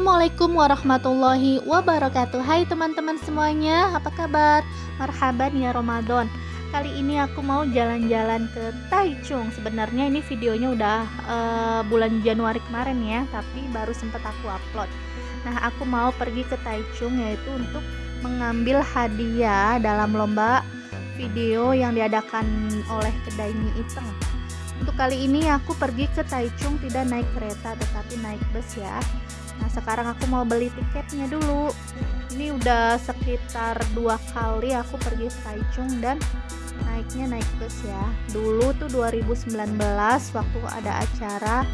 Assalamualaikum warahmatullahi wabarakatuh. Hai teman-teman semuanya Apa kabar? Marhaban ya Ramadan. Kali ini aku mau jalan-jalan ke Taichung. Sebenarnya ini videonya udah uh, bulan Januari kemarin ya Tapi baru sempat aku upload. Nah aku mau pergi ke Taichung Yaitu untuk mengambil hadiah dalam lomba video yang diadakan oleh kedai mie iteng untuk kali ini aku pergi ke Taichung tidak naik kereta tetapi naik bus ya. Nah sekarang aku mau beli tiketnya dulu. Ini udah sekitar dua kali aku pergi ke Taichung dan naiknya naik bus ya. Dulu tuh 2019 waktu ada acara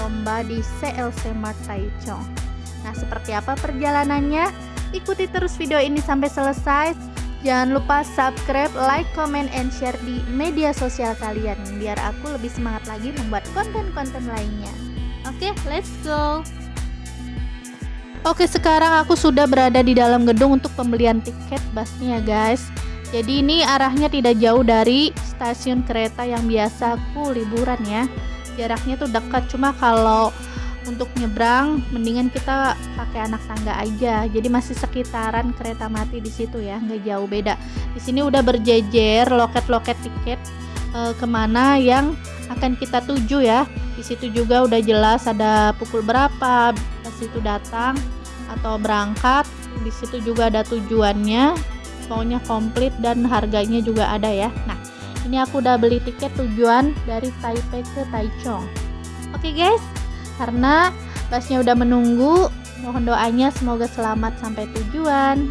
lomba di CLC Mart Taichung. Nah seperti apa perjalanannya? Ikuti terus video ini sampai selesai Jangan lupa subscribe, like, comment, and share di media sosial kalian biar aku lebih semangat lagi membuat konten-konten lainnya. Oke, okay, let's go. Oke, sekarang aku sudah berada di dalam gedung untuk pembelian tiket busnya, guys. Jadi ini arahnya tidak jauh dari stasiun kereta yang biasa aku liburan ya. Jaraknya tuh dekat, cuma kalau untuk nyebrang mendingan kita pakai anak tangga aja. Jadi masih sekitaran kereta mati di situ ya nggak jauh beda. Di sini udah berjejer loket-loket tiket e, ke mana yang akan kita tuju ya. Di situ juga udah jelas ada pukul berapa ke situ datang atau berangkat. Di situ juga ada tujuannya pokoknya komplit dan harganya juga ada ya. Nah ini aku udah beli tiket tujuan dari Taipei ke Taichung. Oke okay guys karena busnya udah menunggu mohon doanya semoga selamat sampai tujuan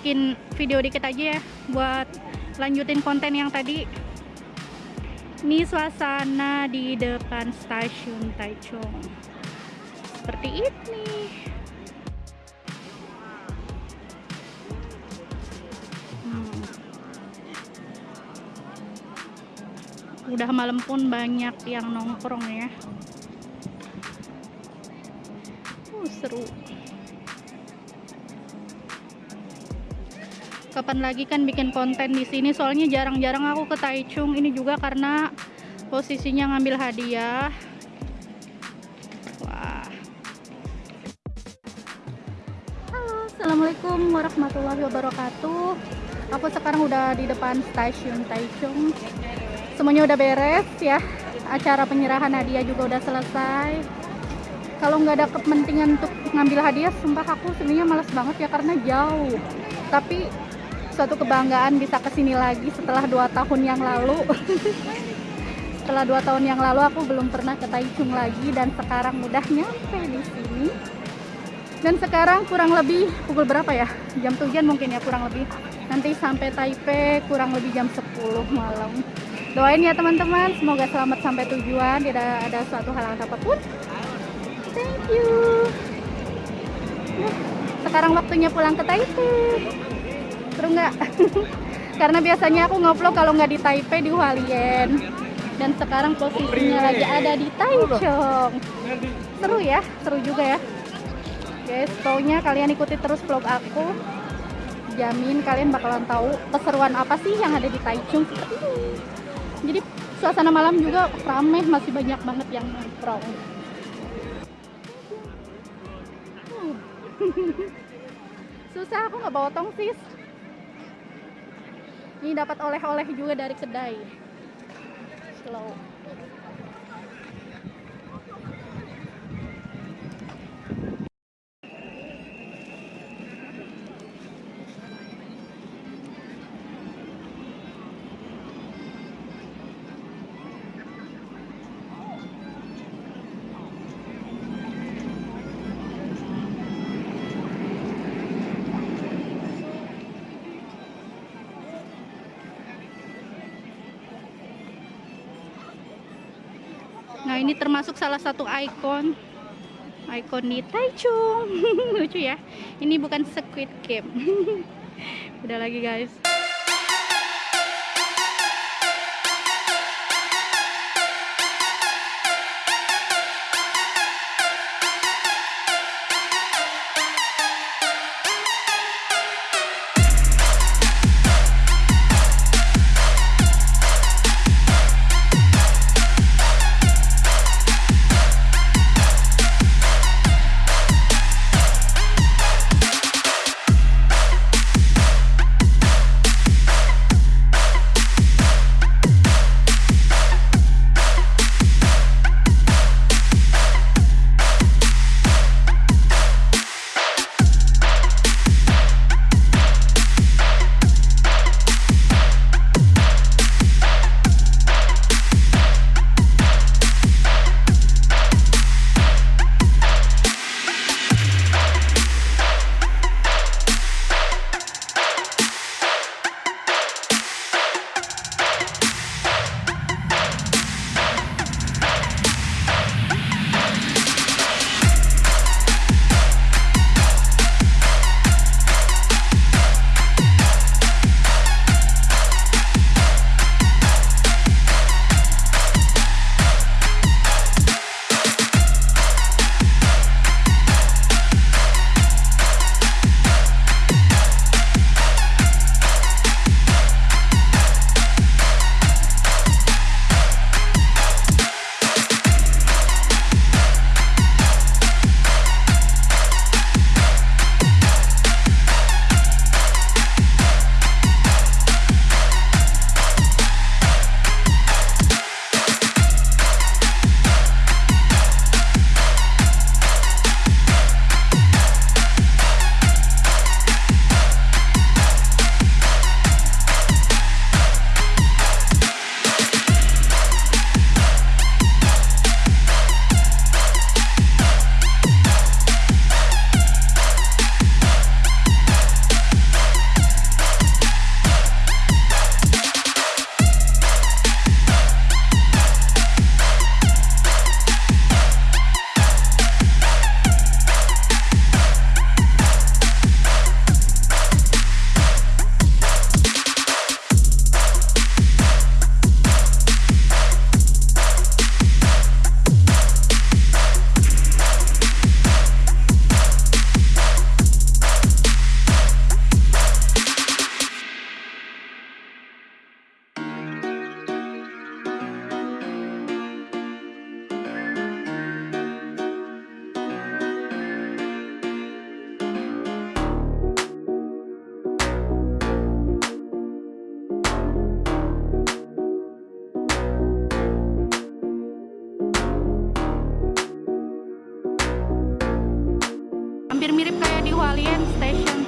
bikin video dikit aja ya buat lanjutin konten yang tadi. Ini suasana di depan stasiun Taichung. Seperti ini. Hmm. udah malam pun banyak yang nongkrong ya. Uh, seru kapan lagi kan bikin konten di sini. Soalnya jarang-jarang aku ke Taichung. Ini juga karena posisinya ngambil hadiah. Wah. Halo assalamualaikum warahmatullahi wabarakatuh. Aku sekarang udah di depan stasiun Taichung. Semuanya udah beres ya. Acara penyerahan hadiah juga udah selesai. Kalau nggak ada kepentingan untuk ngambil hadiah sumpah aku sebenarnya males banget ya karena jauh. Tapi suatu kebanggaan bisa ke sini lagi setelah dua tahun yang lalu. Setelah dua tahun yang lalu aku belum pernah ke Taichung lagi dan sekarang udah nyampe di sini. Dan sekarang kurang lebih pukul berapa ya? Jam tujuan mungkin ya kurang lebih. Nanti sampai Taipei kurang lebih jam 10 malam. Doain ya teman-teman. Semoga selamat sampai tujuan. Tidak ada suatu halangan apa pun. Thank you. Sekarang waktunya pulang ke Taipei seru nggak? Karena biasanya aku ngevlog kalau nggak di Taipei di Hualien. Dan sekarang posisinya lagi ada di Taichung. Seru ya seru juga ya. Guys pokoknya kalian ikuti terus vlog aku. Jamin kalian bakalan tahu keseruan apa sih yang ada di Taichung jadi suasana malam juga ramai masih banyak banget yang nongkrong. Susah aku nggak bawa tongsis ini dapat oleh-oleh juga dari kedai. Slow ini termasuk salah satu ikon. Ikon di Taichung lucu ya. Ini bukan Squid Game. Udah lagi guys hampir mirip kayak di Hualien Station.